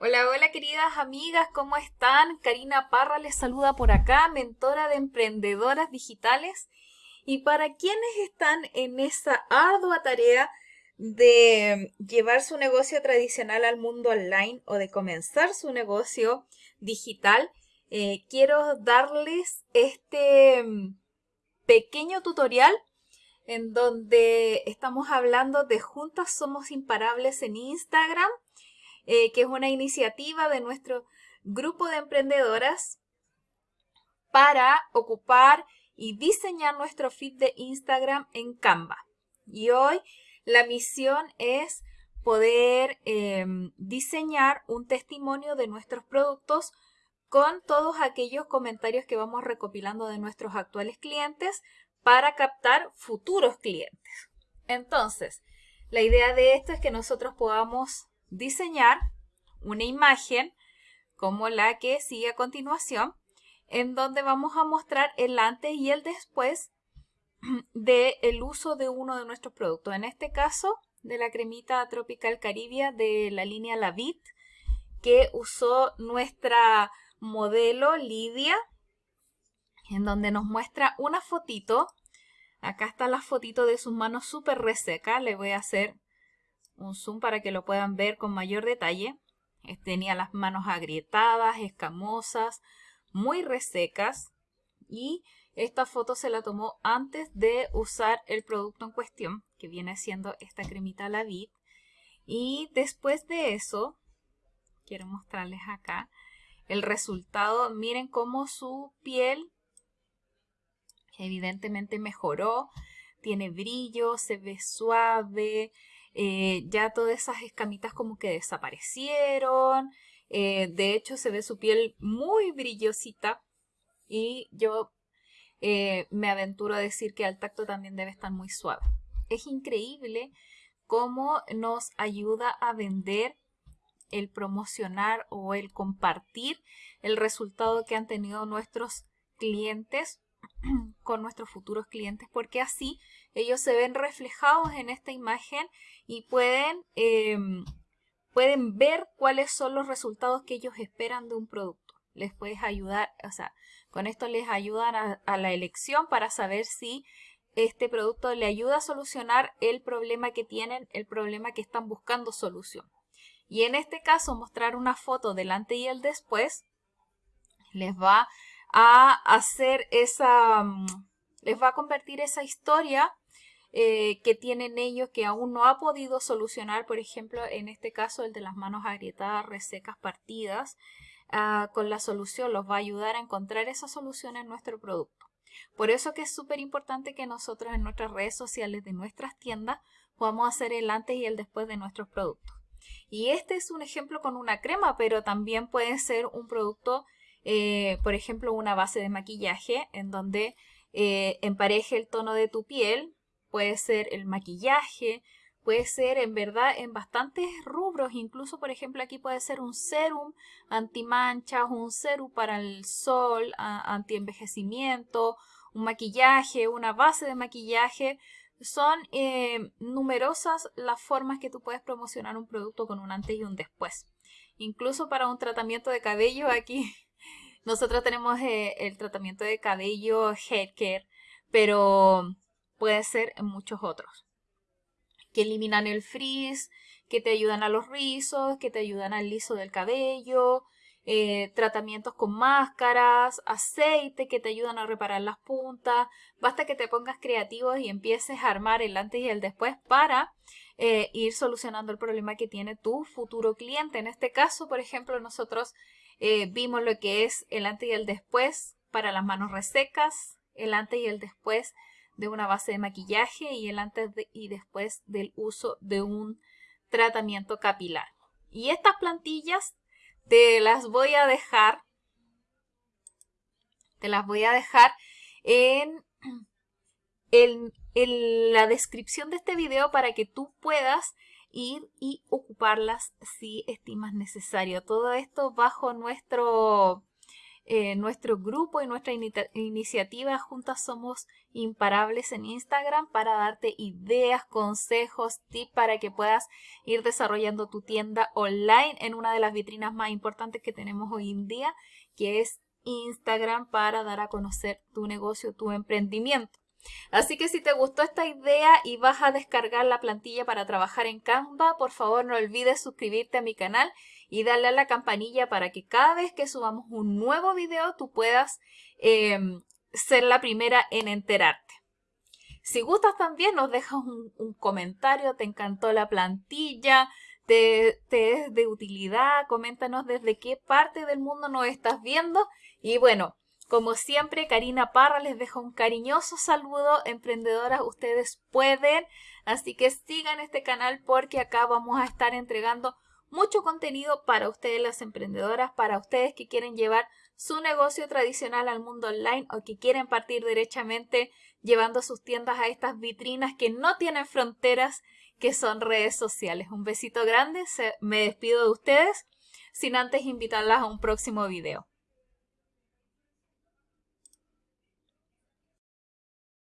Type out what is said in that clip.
Hola, hola queridas amigas, ¿cómo están? Karina Parra les saluda por acá, mentora de emprendedoras digitales. Y para quienes están en esa ardua tarea de llevar su negocio tradicional al mundo online o de comenzar su negocio digital, eh, quiero darles este mm, pequeño tutorial en donde estamos hablando de Juntas Somos Imparables en Instagram eh, que es una iniciativa de nuestro grupo de emprendedoras para ocupar y diseñar nuestro feed de Instagram en Canva. Y hoy la misión es poder em, diseñar un testimonio de nuestros productos con todos aquellos comentarios que vamos recopilando de nuestros actuales clientes para captar futuros clientes. Entonces, la idea de esto es que nosotros podamos diseñar una imagen como la que sigue a continuación, en donde vamos a mostrar el antes y el después del el uso de uno de nuestros productos. En este caso, de la cremita Tropical Caribia de la línea Lavit, que usó nuestra modelo Lidia, en donde nos muestra una fotito. Acá está la fotito de sus manos súper reseca. Le voy a hacer un zoom para que lo puedan ver con mayor detalle. Tenía las manos agrietadas, escamosas, muy resecas y esta foto se la tomó antes de usar el producto en cuestión, que viene siendo esta cremita La Vid. Y después de eso, quiero mostrarles acá el resultado. Miren cómo su piel evidentemente mejoró, tiene brillo, se ve suave, eh, ya todas esas escamitas como que desaparecieron. Eh, de hecho, se ve su piel muy brillosita y yo eh, me aventuro a decir que al tacto también debe estar muy suave. Es increíble cómo nos ayuda a vender el promocionar o el compartir el resultado que han tenido nuestros clientes con nuestros futuros clientes porque así ellos se ven reflejados en esta imagen y pueden, em, pueden ver cuáles son los resultados que ellos esperan de un producto. Les puedes ayudar, o sea, con esto les ayudan a, a la elección para saber si este producto le ayuda a solucionar el problema que tienen, el problema que están buscando solución. Y en este caso, mostrar una foto del antes y el después les va a hacer esa, mm, les va a convertir esa historia eh, que tienen ellos que aún no ha podido solucionar, por ejemplo, en este caso el de las manos agrietadas, resecas, partidas, ah, con la solución los va a ayudar a encontrar esa solución en nuestro producto. Por eso que es súper importante que nosotros en nuestras redes sociales de nuestras tiendas podamos hacer el antes y el después de nuestros productos. Y este es un ejemplo con una crema, pero también puede ser un producto eh, por ejemplo, una base de maquillaje en donde eh, empareje el tono de tu piel, puede ser el maquillaje, puede ser en verdad en bastantes rubros, incluso por ejemplo aquí puede ser un serum antimanchas, un serum para el sol, anti-envejecimiento, un maquillaje, una base de maquillaje. Son eh, numerosas las formas que tú puedes promocionar un producto con un antes y un después. Incluso para un tratamiento de cabello aquí nosotros tenemos eh, el tratamiento de cabello hair care, pero puede ser en muchos otros. Que eliminan el frizz, que te ayudan a los rizos, que te ayudan al liso del cabello, eh, tratamientos con máscaras, aceite que te ayudan a reparar las puntas. Basta que te pongas creativos y empieces a armar el antes y el después para eh, ir solucionando el problema que tiene tu futuro cliente. En este caso, por ejemplo, nosotros eh, vimos lo que es el antes y el después para las manos resecas, el antes y el después de una base de maquillaje y el antes y después del uso de un tratamiento capilar. Y estas plantillas te las voy a dejar, te las voy a dejar en, en la descripción de este video para que tú puedas ir y ocuparlas si estimas necesario. Todo esto bajo nuestro eh, nuestro grupo y nuestra iniciativa Juntas Somos Imparables en Instagram para darte ideas, consejos, tips para que puedas ir desarrollando tu tienda online en una de las vitrinas más importantes que tenemos hoy en día, que es Instagram para dar a conocer tu negocio, tu emprendimiento. Así que si te gustó esta idea y vas a descargar la plantilla para trabajar en Canva, por favor no olvides suscribirte a mi canal y darle a la campanilla para que cada vez que subamos un nuevo video tú puedas em, ser la primera en enterarte. Si gustas también nos dejas un, comentario, te encantó la plantilla, te, te es de utilidad, coméntanos desde qué parte del mundo nos estás viendo y bueno, como siempre, Karina Parra les deja un cariñoso saludo. Emprendedoras, ustedes pueden. Así que sigan este canal porque acá vamos a estar entregando mucho contenido para ustedes las emprendedoras, para ustedes que quieren llevar su negocio tradicional al mundo online o que quieren partir derechamente llevando sus tiendas a estas vitrinas que no tienen fronteras, que son redes sociales. Un besito grande, me despido de ustedes sin antes invitarlas a un próximo video.